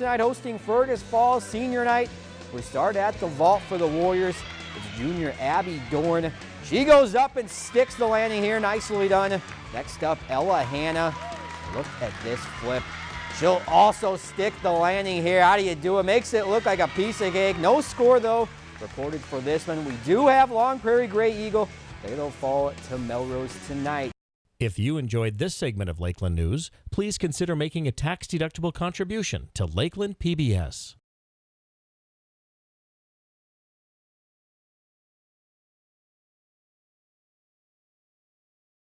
Tonight hosting Fergus Falls Senior Night. We start at the vault for the Warriors. It's junior Abby Dorn. She goes up and sticks the landing here. Nicely done. Next up, Ella Hanna. Look at this flip. She'll also stick the landing here. How do you do it? Makes it look like a piece of cake. No score, though, reported for this one. We do have Long Prairie Grey Eagle. They'll fall to Melrose tonight. If you enjoyed this segment of Lakeland News, please consider making a tax-deductible contribution to Lakeland PBS.